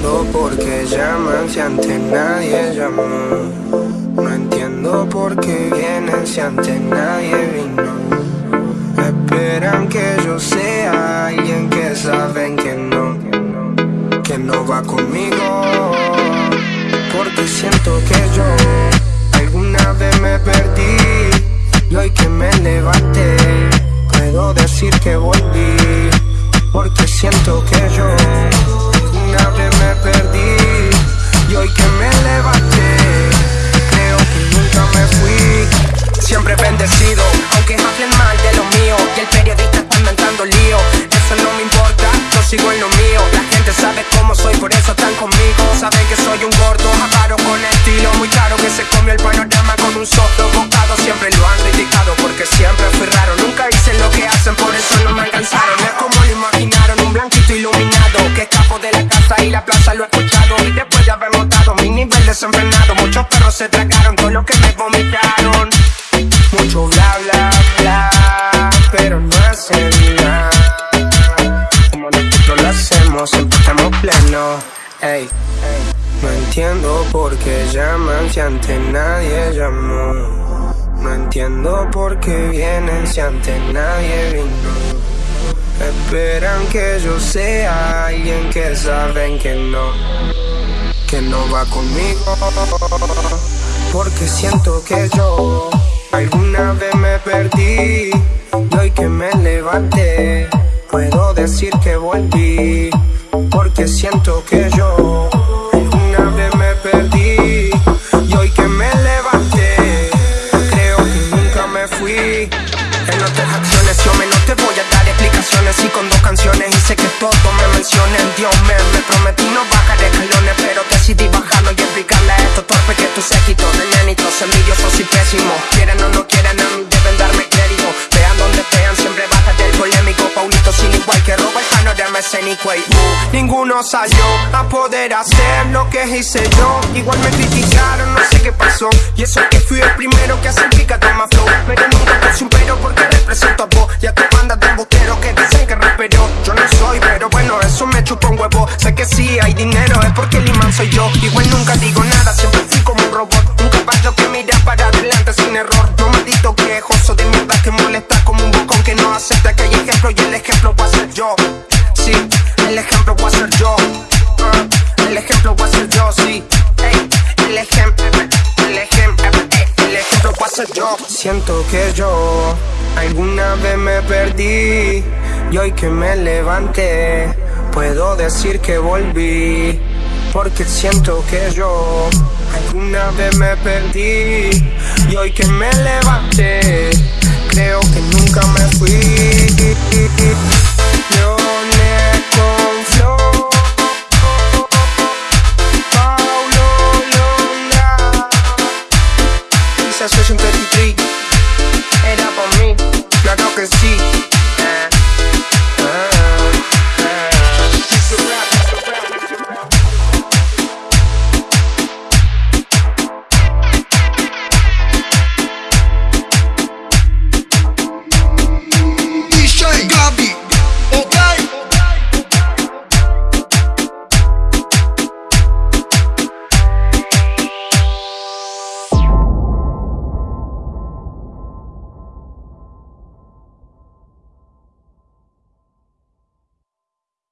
entiendo por qué llaman si antes nadie llamó. No entiendo por qué vienen si antes nadie vino. Esperan que yo sea alguien que saben que no, que no va conmigo. Porque siento que yo alguna vez me perdí y hoy que me levanté puedo decir que volví. Porque siento que yo sigo en lo mío. La gente sabe cómo soy, por eso están conmigo. Saben que soy un gordo, avaro con estilo muy caro que se comió el panorama con un solo bocado. Siempre lo han criticado porque siempre fui raro. Nunca hice lo que hacen, por eso no me alcanzaron. Es como lo imaginaron, un blanquito iluminado que escapo de la casa y la plaza lo he escuchado. Y después de haber notado mi nivel desenfrenado, muchos perros se tragaron todo lo que me vomitaron. Hacemos, siempre estamos plenos. Ey, no entiendo por qué llaman si antes nadie llamó. No entiendo por qué vienen si antes nadie vino. Esperan que yo sea alguien que saben que no, que no va conmigo. Porque siento que yo alguna vez me perdí y hoy que me levanté puedo decir que volví. Porque siento que yo alguna vez me perdí y hoy que me levanté creo que nunca me fui. En otras acciones yo menos te voy a dar explicaciones Y con dos canciones hice que todos me mencionen Dios me, me prometí no bajar escalones Pero decidí bajarlo y explicarle a estos torpes que tú séquito de nenitos envidiosos y pésimos Quieren o no uh, ninguno salió a poder hacer lo que hice yo. Igual me criticaron, no sé qué pasó. Y eso que fui el primero que hace pica toma flow. Pero nunca puse un pero porque represento a vos. Y a tu banda de embusteros que dicen que rapero. Yo no soy, pero bueno, eso me chupa un huevo. Sé que sí hay dinero, es porque el imán soy yo. Igual nunca digo nada, siempre fui como un robot. Un caballo que mira para adelante sin error. No maldito quejoso de mierda que molesta como un bocón que no acepta que hay ejemplo Y el ejemplo va a ser yo El ejemplo va a ser yo Ah, El ejemplo va a ser yo, sí el ejemplo, el ejemplo, el ejemplo va a ser yo Siento que yo alguna vez me perdí y hoy que me levanté puedo decir que volví. Porque siento que yo alguna vez me perdí y hoy que me levanté creo que nunca me fui. Section 33 Era por mí, claro que sí.